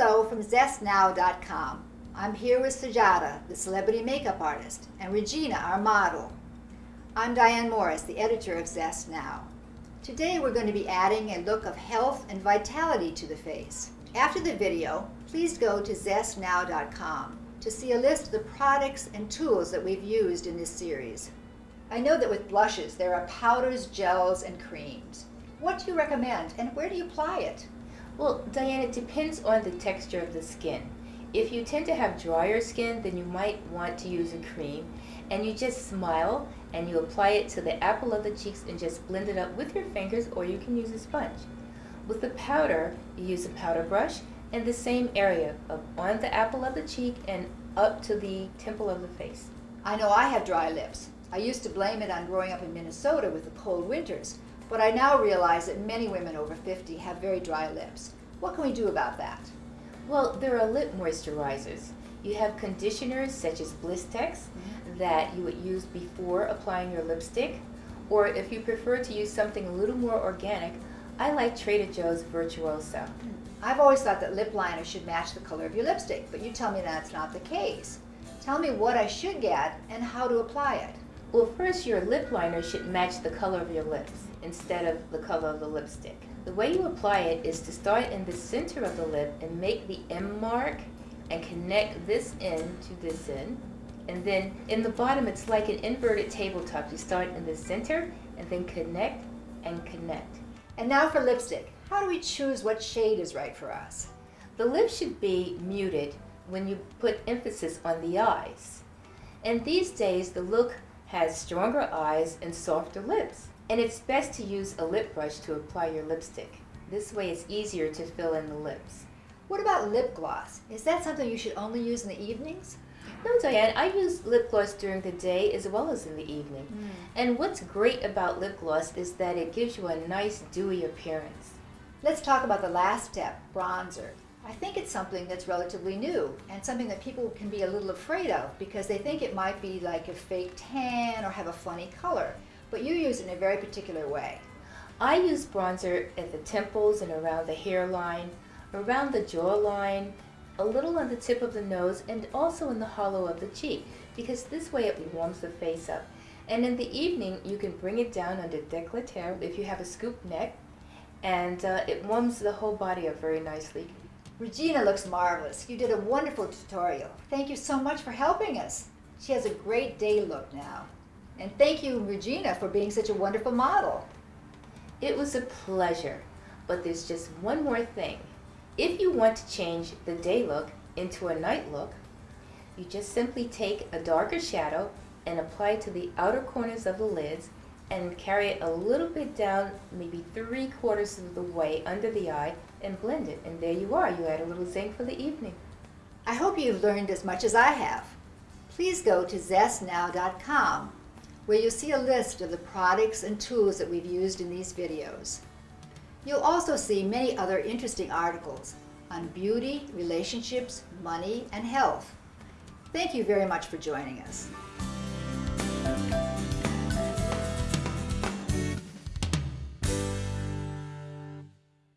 Hello from ZestNow.com. I'm here with Sajada, the celebrity makeup artist, and Regina, our model. I'm Diane Morris, the editor of Zest Now. Today we're going to be adding a look of health and vitality to the face. After the video, please go to ZestNow.com to see a list of the products and tools that we've used in this series. I know that with blushes there are powders, gels, and creams. What do you recommend and where do you apply it? Well, Diane, it depends on the texture of the skin. If you tend to have drier skin, then you might want to use a cream. And you just smile and you apply it to the apple of the cheeks and just blend it up with your fingers or you can use a sponge. With the powder, you use a powder brush in the same area of on the apple of the cheek and up to the temple of the face. I know I have dry lips. I used to blame it on growing up in Minnesota with the cold winters, but I now realize that many women over 50 have very dry lips. What can we do about that? Well, there are lip moisturizers. You have conditioners such as Blistex mm -hmm. that you would use before applying your lipstick. Or if you prefer to use something a little more organic, I like Trader Joe's Virtuoso. Hmm. I've always thought that lip liner should match the color of your lipstick, but you tell me that's not the case. Tell me what I should get and how to apply it. Well, first your lip liner should match the color of your lips instead of the color of the lipstick. The way you apply it is to start in the center of the lip and make the M mark and connect this end to this end. And then in the bottom, it's like an inverted tabletop. You start in the center and then connect and connect. And now for lipstick. How do we choose what shade is right for us? The lip should be muted when you put emphasis on the eyes. And these days, the look has stronger eyes and softer lips. And it's best to use a lip brush to apply your lipstick. This way it's easier to fill in the lips. What about lip gloss? Is that something you should only use in the evenings? No, Diane, I use lip gloss during the day as well as in the evening. Mm. And what's great about lip gloss is that it gives you a nice dewy appearance. Let's talk about the last step, bronzer. I think it's something that's relatively new and something that people can be a little afraid of because they think it might be like a fake tan or have a funny color but you use it in a very particular way. I use bronzer at the temples and around the hairline, around the jawline, a little on the tip of the nose, and also in the hollow of the cheek, because this way it warms the face up. And in the evening, you can bring it down under décolleté if you have a scoop neck, and uh, it warms the whole body up very nicely. Regina looks marvelous. You did a wonderful tutorial. Thank you so much for helping us. She has a great day look now. And thank you, Regina, for being such a wonderful model. It was a pleasure, but there's just one more thing. If you want to change the day look into a night look, you just simply take a darker shadow and apply it to the outer corners of the lids and carry it a little bit down, maybe three quarters of the way under the eye and blend it. And there you are, you add a little zinc for the evening. I hope you've learned as much as I have. Please go to zestnow.com where you'll see a list of the products and tools that we've used in these videos. You'll also see many other interesting articles on beauty, relationships, money, and health. Thank you very much for joining us.